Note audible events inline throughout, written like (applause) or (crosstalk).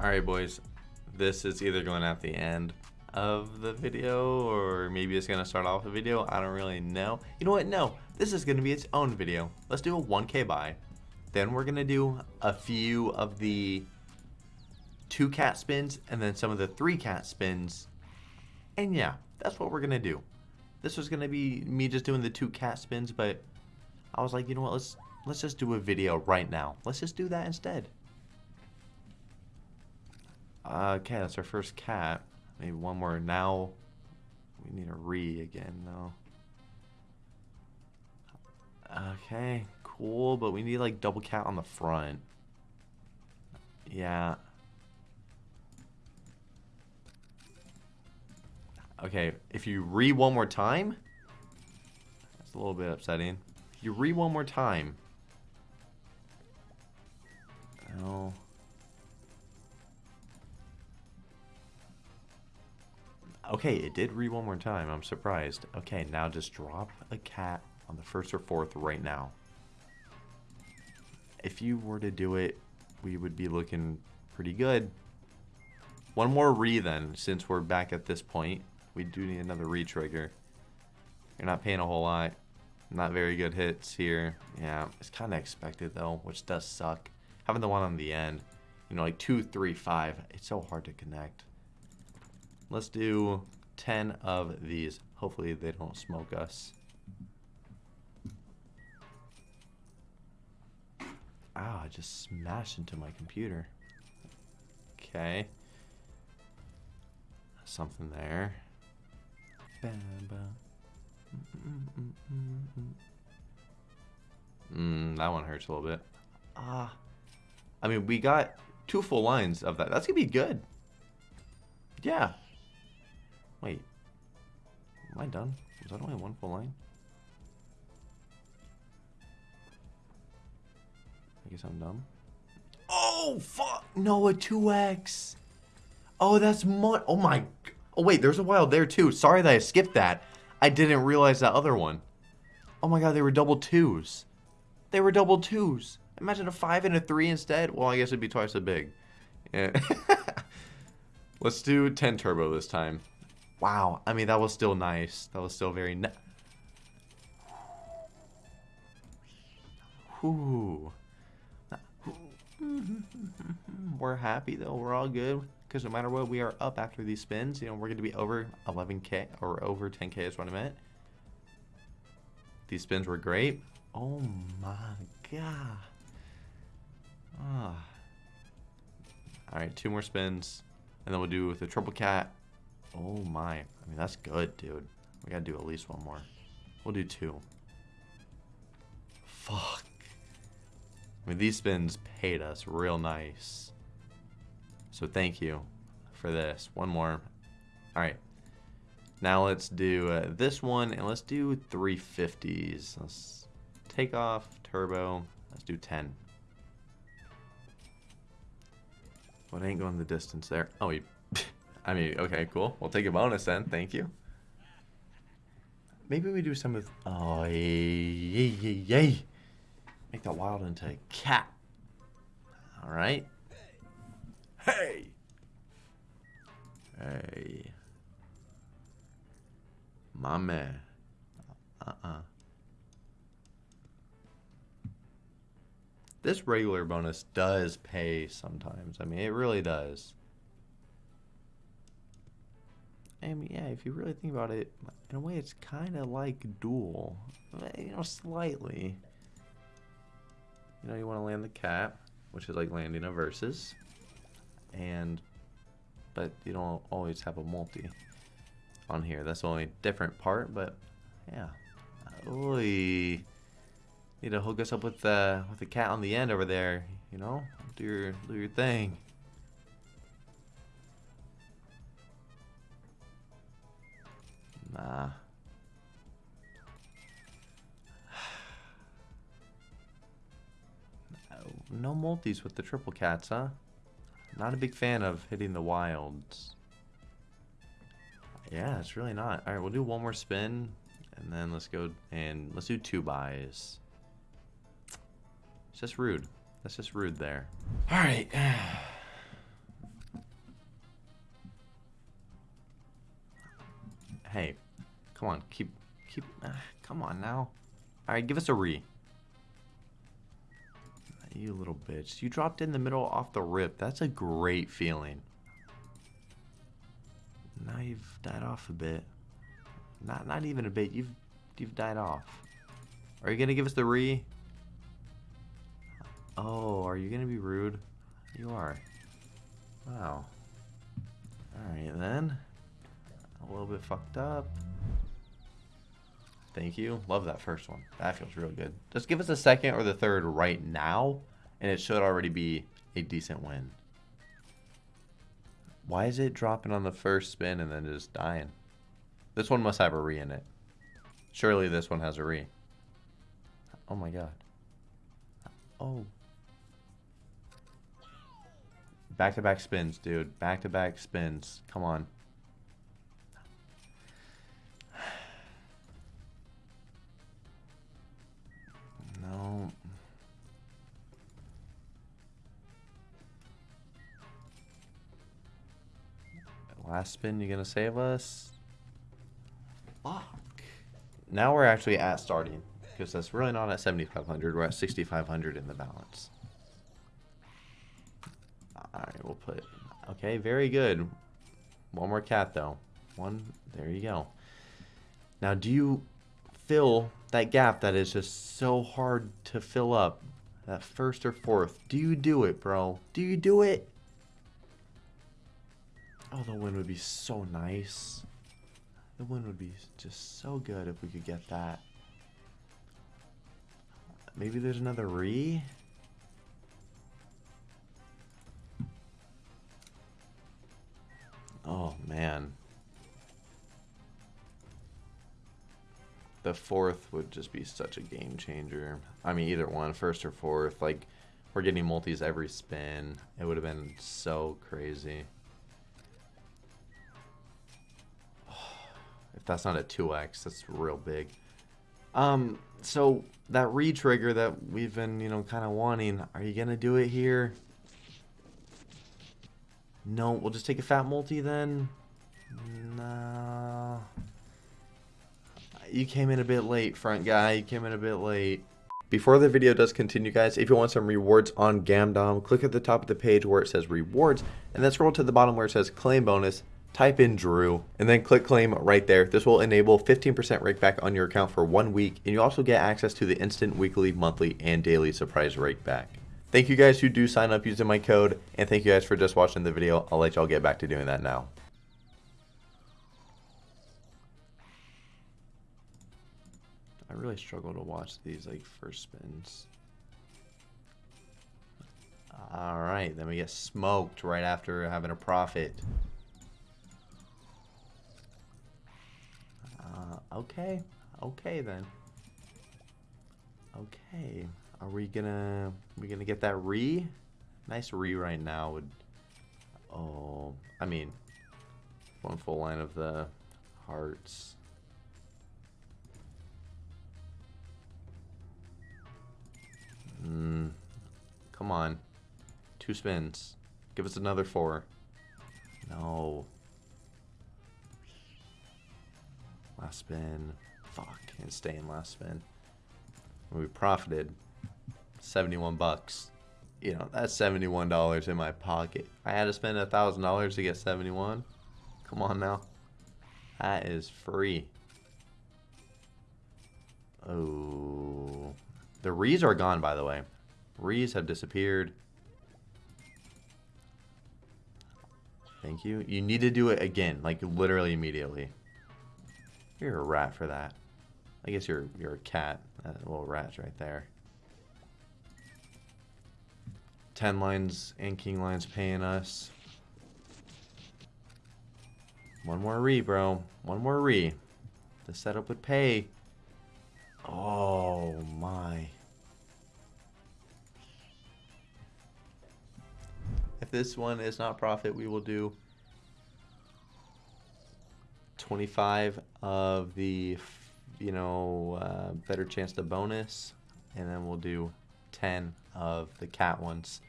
Alright boys, this is either going at the end of the video or maybe it's going to start off the video. I don't really know. You know what? No, this is going to be its own video. Let's do a 1k buy. Then we're going to do a few of the two cat spins and then some of the three cat spins. And yeah, that's what we're going to do. This was going to be me just doing the two cat spins, but I was like, you know what? Let's let's just do a video right now. Let's just do that instead. Uh, okay, that's our first cat. Maybe one more. Now we need a re again, though. Okay, cool, but we need like double cat on the front. Yeah. Okay, if you re one more time, that's a little bit upsetting. If you re one more time. Okay, it did read one more time. I'm surprised. Okay, now just drop a cat on the first or fourth right now. If you were to do it, we would be looking pretty good. One more re then, since we're back at this point. We do need another re-trigger. You're not paying a whole lot. Not very good hits here. Yeah, it's kind of expected though, which does suck. Having the one on the end, you know, like two, three, five, it's so hard to connect. Let's do 10 of these. Hopefully they don't smoke us. Ah, I just smashed into my computer. Okay. Something there. Mmm, that one hurts a little bit. Ah. I mean, we got two full lines of that. That's going to be good. Yeah. Wait. Am I done? Was that only one full line? I guess I'm dumb. Oh, fuck! No, a 2x! Oh, that's mon- Oh my- Oh wait, there's a wild there too. Sorry that I skipped that. I didn't realize that other one. Oh my god, they were double twos. They were double twos. Imagine a 5 and a 3 instead. Well, I guess it'd be twice as big. Yeah. (laughs) Let's do 10 turbo this time. Wow. I mean, that was still nice. That was still very nice. Whew. (laughs) We're happy though. We're all good. Because no matter what, we are up after these spins. You know, we're going to be over 11k or over 10k is what I meant. These spins were great. Oh my god. Ah. Alright, two more spins. And then we'll do with the triple cat Oh my. I mean, that's good, dude. We gotta do at least one more. We'll do two. Fuck. I mean, these spins paid us real nice. So thank you for this. One more. Alright. Now let's do uh, this one, and let's do 350s. Let's take off, turbo. Let's do 10. What ain't going the distance there? Oh, you I mean, okay, cool. We'll take a bonus then. Thank you. Maybe we do some of... Oh, yay, yay, yay. Make that wild into a cat. All right. Hey. Hey. My man. Uh-uh. This regular bonus does pay sometimes. I mean, it really does. I mean, yeah, if you really think about it, in a way, it's kind of like duel. You know, slightly. You know, you want to land the cap, which is like landing a versus. And, but you don't always have a multi on here. That's the only different part, but yeah. Oy. Need to hook us up with the with the cat on the end over there, you know? Do your do your thing. Nah. (sighs) no multis with the triple cats, huh? Not a big fan of hitting the wilds. Yeah, it's really not. Alright, we'll do one more spin. And then let's go and let's do two buys. It's just rude. That's just rude there. Alright. (sighs) (sighs) Hey, come on, keep, keep, uh, come on now. All right, give us a re. You little bitch. You dropped in the middle off the rip. That's a great feeling. Now you've died off a bit. Not not even a bit. You've you've died off. Are you gonna give us the re? Oh, are you gonna be rude? You are. Wow. Alright then. A little bit fucked up. Thank you. Love that first one. That feels real good. Just give us the second or the third right now, and it should already be a decent win. Why is it dropping on the first spin and then just dying? This one must have a re in it. Surely this one has a re. Oh my god. Oh. Back-to-back -back spins, dude. Back-to-back -back spins. Come on. Last spin, you gonna save us? Fuck. Now we're actually at starting. Because that's really not at 7,500. We're at 6,500 in the balance. Alright, we'll put... Okay, very good. One more cat, though. One... There you go. Now, do you fill that gap that is just so hard to fill up? That first or fourth. Do you do it, bro? Do you do it? Oh, the win would be so nice. The win would be just so good if we could get that. Maybe there's another re? Oh, man. The fourth would just be such a game changer. I mean, either one, first or fourth. Like, we're getting multis every spin. It would have been so crazy. If that's not a 2x, that's real big. Um, so that re-trigger that we've been, you know, kind of wanting, are you going to do it here? No, we'll just take a fat multi then. No. You came in a bit late, front guy. You came in a bit late. Before the video does continue, guys, if you want some rewards on Gamdom, click at the top of the page where it says rewards, and then scroll to the bottom where it says claim bonus type in Drew, and then click claim right there. This will enable 15% rake back on your account for one week, and you also get access to the instant weekly, monthly, and daily surprise rake back. Thank you guys who do sign up using my code, and thank you guys for just watching the video. I'll let y'all get back to doing that now. I really struggle to watch these like first spins. Alright, then we get smoked right after having a profit. Okay. Okay then. Okay. Are we gonna we gonna get that re? Nice re right now would Oh I mean one full line of the hearts. Mm, come on. Two spins. Give us another four. No. Last spin. Fuck, can't stay in last spin. We profited 71 bucks. You know, that's $71 in my pocket. I had to spend a $1,000 to get 71. Come on now. That is free. Oh. The Rees are gone, by the way. Rees have disappeared. Thank you. You need to do it again, like literally immediately. You're a rat for that. I guess you're you're a cat. Little rat's right there. Ten lines and king lines paying us. One more re, bro. One more re. The setup would pay. Oh my. If this one is not profit, we will do 25 of the, you know, uh, better chance to bonus. And then we'll do 10 of the cat ones.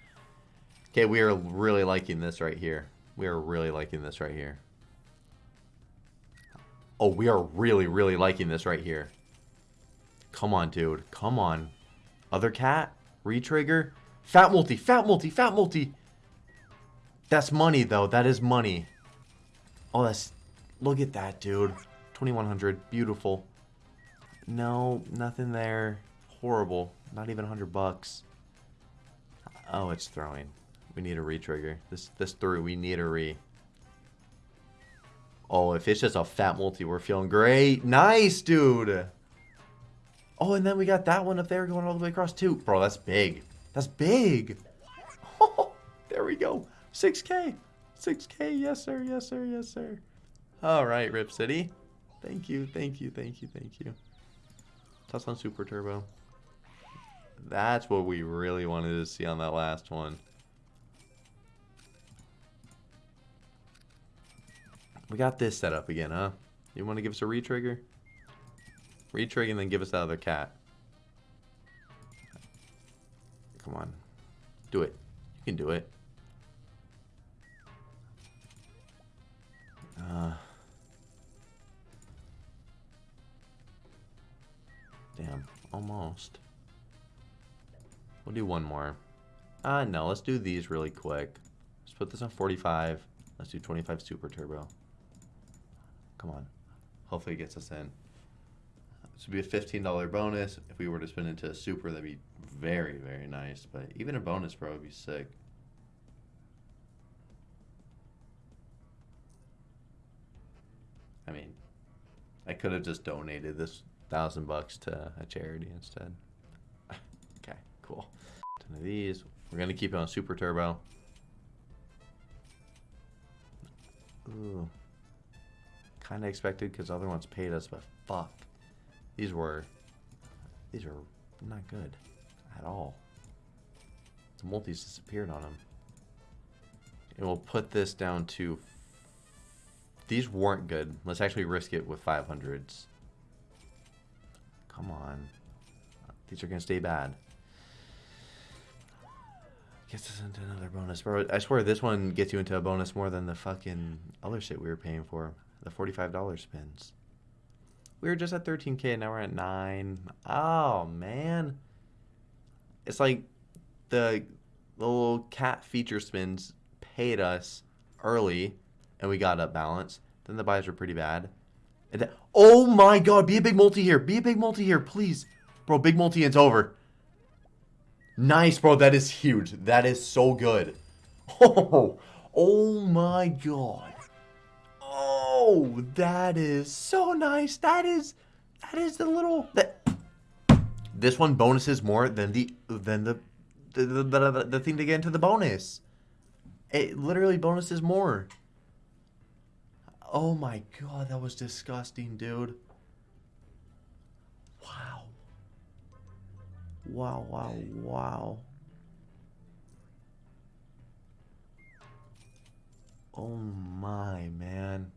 Okay, we are really liking this right here. We are really liking this right here. Oh, we are really, really liking this right here. Come on, dude. Come on. Other cat? Retrigger? Fat multi, fat multi, fat multi. That's money, though. That is money. Oh, that's... Look at that, dude. 2100 Beautiful. No, nothing there. Horrible. Not even 100 bucks. Oh, it's throwing. We need a re-trigger. This this through. We need a re. Oh, if it's just a fat multi, we're feeling great. Nice, dude. Oh, and then we got that one up there going all the way across too. Bro, that's big. That's big. Oh, (laughs) there we go. 6K. 6K. Yes, sir. Yes, sir. Yes, sir. All right, Rip City. Thank you. Thank you. Thank you. Thank you. Toss on Super Turbo. That's what we really wanted to see on that last one. We got this set up again, huh? You want to give us a retrigger? Retrigger and then give us that other cat. Come on. Do it. You can do it. Uh, damn. Almost. We'll do one more. Uh, no, let's do these really quick. Let's put this on 45. Let's do 25 Super Turbo. Come on. Hopefully it gets us in. This would be a $15 bonus. If we were to spin into a super, that'd be very, very nice. But even a bonus, bro, would be sick. I mean, I could have just donated this thousand bucks to a charity instead. okay, cool. Ten of these. We're gonna keep it on super turbo. Ooh kind of expected because other ones paid us, but fuck. These were, these are not good at all. The multis disappeared on them. And we'll put this down to, these weren't good. Let's actually risk it with 500s. Come on. These are going to stay bad. Gets us into another bonus. Bro, I swear this one gets you into a bonus more than the fucking other shit we were paying for the $45 spins. We were just at 13k, now we're at 9. Oh, man. It's like the, the little cat feature spins paid us early, and we got up balance. Then the buys were pretty bad. And then, oh my god, be a big multi here. Be a big multi here, please. Bro, big multi, it's over. Nice, bro. That is huge. That is so good. (laughs) Oh, oh my god. Oh, that is so nice. That is, that is the little that. This one bonuses more than the than the the, the, the, the thing to get into the bonus. It literally bonuses more. Oh my god, that was disgusting, dude. Wow. Wow, wow, wow. Oh my, man.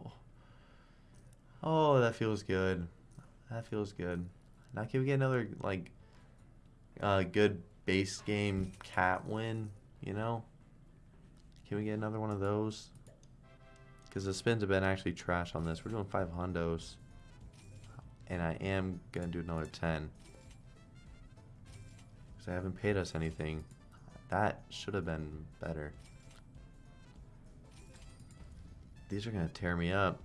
(sighs) Oh, that feels good. That feels good. Now can we get another, like, uh, good base game cat win, you know? Can we get another one of those? Because the spins have been actually trash on this. We're doing five hundos. And I am going to do another 10. Because they haven't paid us anything. That should have been better. These are going to tear me up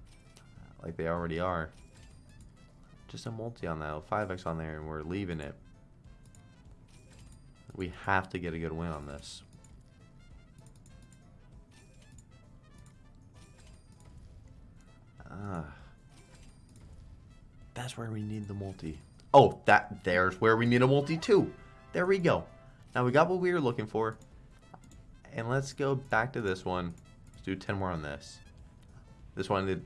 like they already are. Just a multi on that, 5x on there, and we're leaving it. We have to get a good win on this. Ah. That's where we need the multi. Oh, that there's where we need a multi too. There we go. Now we got what we were looking for. And let's go back to this one. Let's do 10 more on this. This one did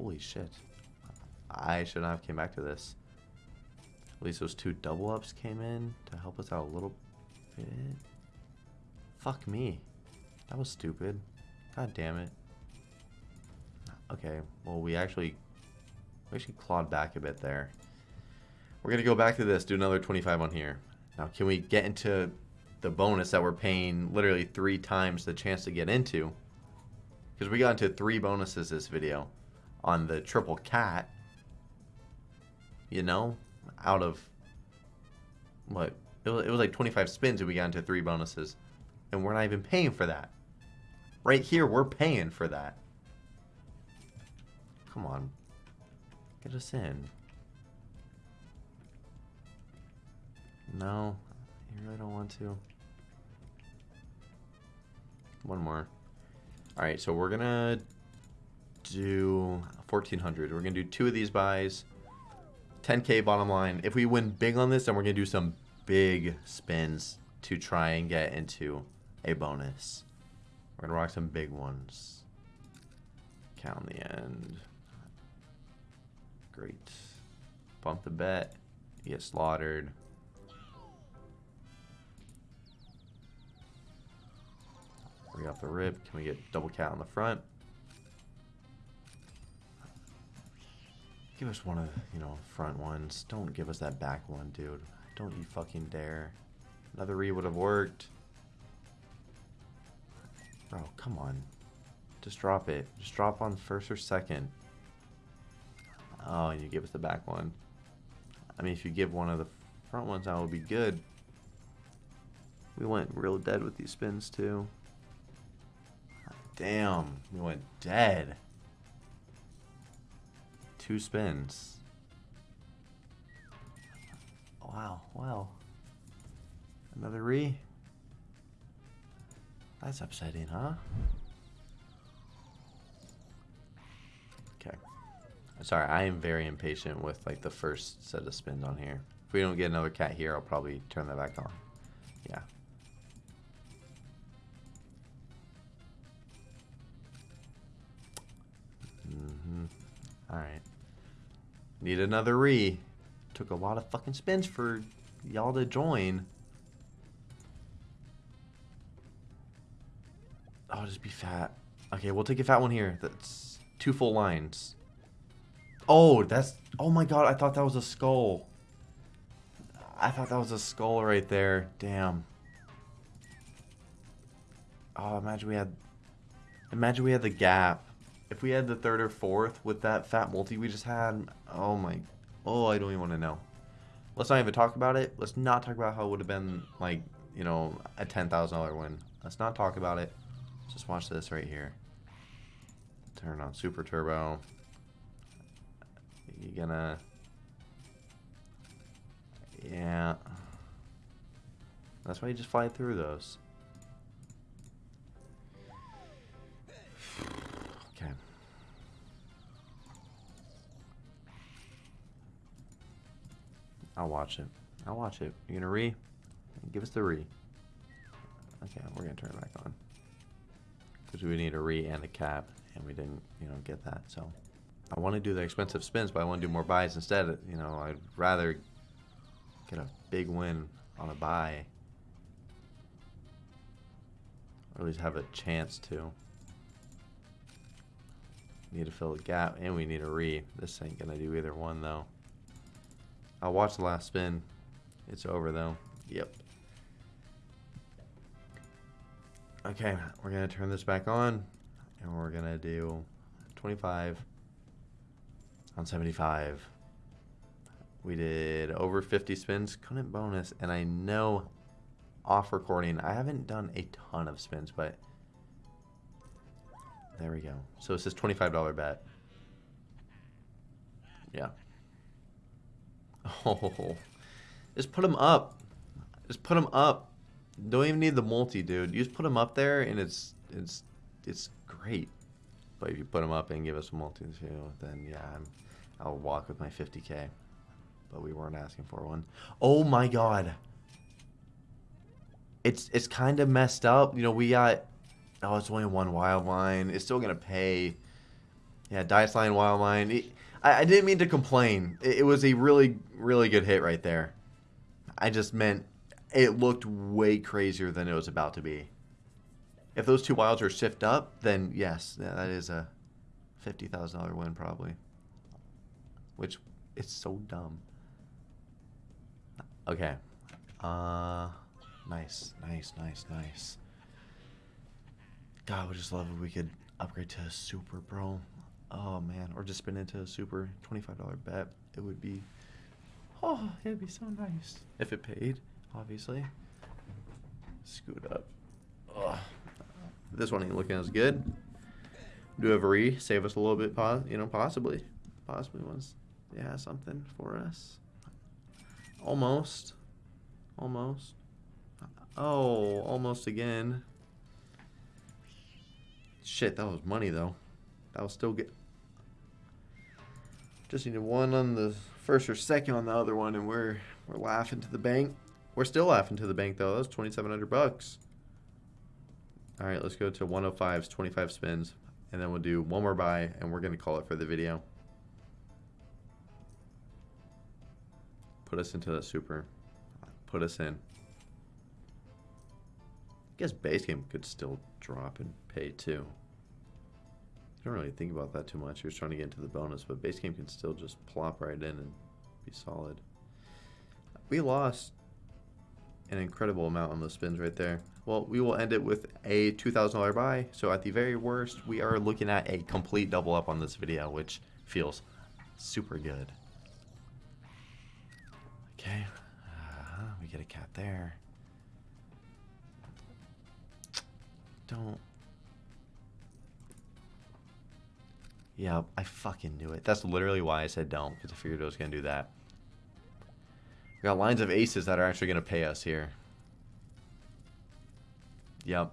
Holy shit. I should not have came back to this. At least those two double ups came in to help us out a little bit. Fuck me. That was stupid. God damn it. Okay, well we actually we actually clawed back a bit there. We're gonna go back to this, do another 25 on here. Now can we get into the bonus that we're paying literally three times the chance to get into. Because we got into three bonuses this video on the triple cat. You know, out of what? It was, it was like 25 spins and we got into three bonuses. And we're not even paying for that. Right here, we're paying for that. Come on. Get us in. No, you really don't want to. One more. Alright, so we're gonna do 1400. We're gonna do two of these buys. 10k bottom line. If we win big on this, then we're gonna do some big spins to try and get into a bonus. We're gonna rock some big ones. Count the end. Great. Bump the bet. Get slaughtered. Bring off the rip. Can we get double cat on the front? Give us one of the, you know, front ones. Don't give us that back one, dude. Don't you fucking dare. Another re would have worked. Bro, come on. Just drop it. Just drop on first or second. Oh, and you give us the back one. I mean, if you give one of the front ones, that would be good. We went real dead with these spins, too. Damn, we went dead. Two spins. Wow, wow. Another re? That's upsetting, huh? Okay. Sorry, I am very impatient with like the first set of spins on here. If we don't get another cat here, I'll probably turn that back on. Yeah. Mm-hmm. Alright. Need another re. Took a lot of fucking spins for y'all to join. Oh, just be fat. Okay, we'll take a fat one here. That's two full lines. Oh, that's... Oh my god, I thought that was a skull. I thought that was a skull right there. Damn. Oh, imagine we had... Imagine we had the gap. If we had the third or fourth with that fat multi we just had... Oh my... Oh, I don't even want to know. Let's not even talk about it. Let's not talk about how it would have been, like, you know, a $10,000 win. Let's not talk about it. Just watch this right here. Turn on Super Turbo. You're gonna... Yeah. That's why you just fly through those. Okay. I'll watch it. I'll watch it. You're gonna re? Give us the re. Okay, we're gonna turn it back on. Because we need a re and a cap, and we didn't, you know, get that, so. I want to do the expensive spins, but I want to do more buys instead. You know, I'd rather get a big win on a buy. Or at least have a chance to. Need to fill the gap, and we need a re. This ain't gonna do either one, though. I'll watch the last spin. It's over, though. Yep. Okay, we're gonna turn this back on, and we're gonna do 25 on 75. We did over 50 spins, couldn't bonus, and I know off recording, I haven't done a ton of spins, but there we go. So it says $25 bet. Yeah. (laughs) Oh, just put them up. Just put them up. Don't even need the multi, dude. You just put them up there, and it's it's it's great. But if you put them up and give us a multi too, then yeah, I'm, I'll walk with my 50k. But we weren't asking for one. Oh my god. It's it's kind of messed up. You know, we got oh, it's only one wild line. It's still gonna pay. Yeah, dice line, wild line. It, I, I didn't mean to complain. It, it was a really really good hit right there. I just meant it looked way crazier than it was about to be. If those two wilds are shift up, then yes, that is a fifty thousand dollar win probably. Which it's so dumb. Okay. Uh Nice, nice, nice, nice. God, I would just love if we could upgrade to a super, bro. Oh man, or just spin into a super $25 bet. It would be, oh, it'd be so nice if it paid, obviously. Scoot up. Ugh. This one ain't looking as good. Do a re, save us a little bit, you know, possibly. Possibly was, yeah, something for us. Almost. Almost. Oh, almost again. Shit, that was money though. That was still get. Just needed one on the first or second on the other one, and we're we're laughing to the bank. We're still laughing to the bank though. That was twenty seven hundred bucks. All right, let's go to 105's 25 spins, and then we'll do one more buy, and we're gonna call it for the video. Put us into the super. Put us in. I guess base game could still drop and pay too. I don't really think about that too much. Was trying to get into the bonus, but base game can still just plop right in and be solid. We lost an incredible amount on those spins right there. Well, we will end it with a $2,000 buy. So at the very worst, we are looking at a complete double up on this video, which feels super good. Okay, uh, we get a cat there. Don't. Yeah, I fucking knew it. That's literally why I said don't, because I figured I was going to do that. We got lines of aces that are actually going to pay us here. Yep.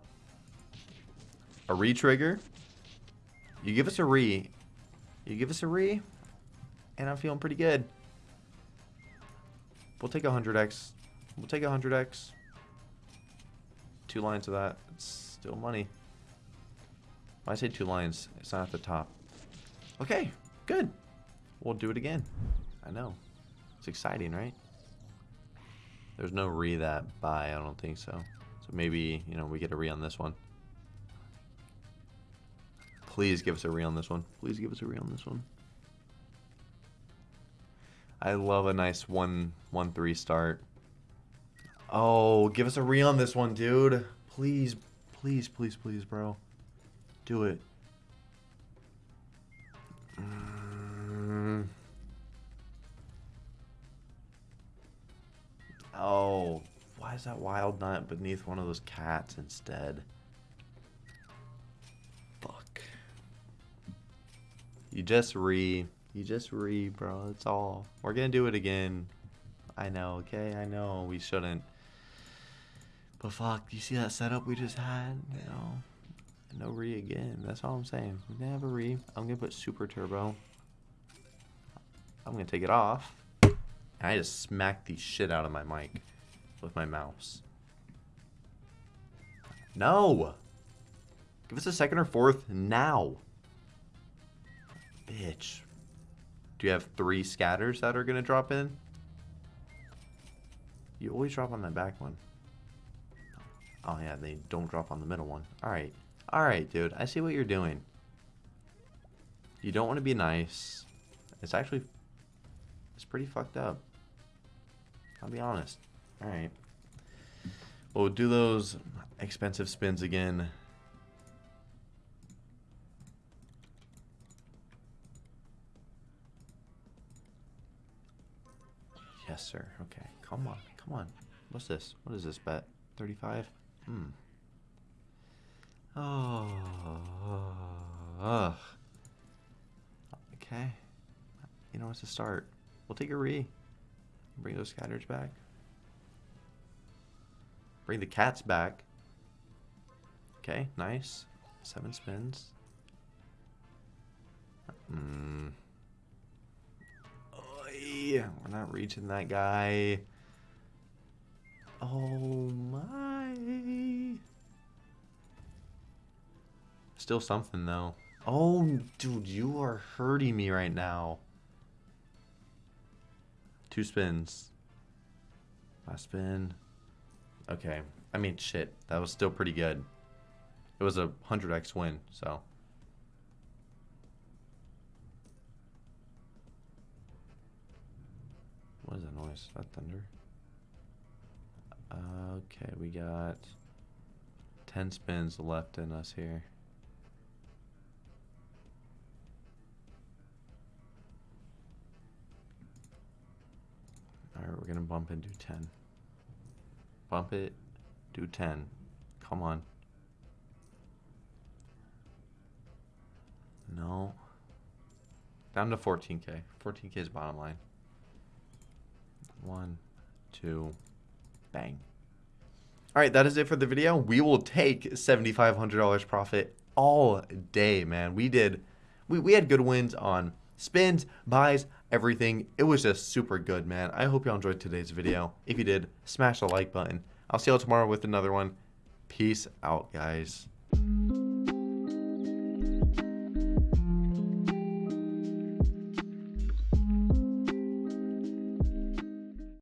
A re-trigger. You give us a re. You give us a re. And I'm feeling pretty good. We'll take 100x. We'll take 100x. Two lines of that. It's still money. When I say two lines, it's not at the top. Okay, good. We'll do it again. I know. It's exciting, right? There's no re that buy, I don't think so. So maybe, you know, we get a re on this one. Please give us a re on this one. Please give us a re on this one. I love a nice one one three start. Oh, give us a re on this one, dude. Please, please, please, please, bro. Do it. Oh, why is that wild nut beneath one of those cats instead? Fuck. You just re you just re, bro. That's all. We're gonna do it again. I know, okay? I know we shouldn't. But fuck, you see that setup we just had? You know, no re again. That's all I'm saying. We're gonna have a re. I'm gonna put super turbo. I'm gonna take it off. And I just smacked the shit out of my mic with my mouse. No! Give us a second or fourth now. Bitch. Do you have three scatters that are going to drop in? You always drop on that back one. Oh yeah, they don't drop on the middle one. Alright. Alright, dude. I see what you're doing. You don't want to be nice. It's actually... It's pretty fucked up. I'll be honest. Alright. We'll do those expensive spins again. Yes, sir. Okay. Come on. Come on. What's this? What is this bet? 35? Hmm. Oh. Ugh. Okay. You know what's to start? We'll take a re. Bring those scatters back. Bring the cats back. Okay, nice. Seven spins. Hmm. We're not reaching that guy. Oh my. Still something though. Oh, dude, you are hurting me right now. Two spins. Last spin. Okay. I mean, shit. That was still pretty good. It was a 100x win, so. What is that noise? Is that thunder? Uh, okay, we got 10 spins left in us here. Bump and do 10. Bump it, do 10. Come on. No. Down to 14k. 14k is bottom line. One, two, bang. All right, that is it for the video. We will take $7,500 profit all day, man. We did, we, we had good wins on spins, buys, everything. It was just super good, man. I hope y'all enjoyed today's video. If you did, smash the like button. I'll see y'all tomorrow with another one. Peace out, guys.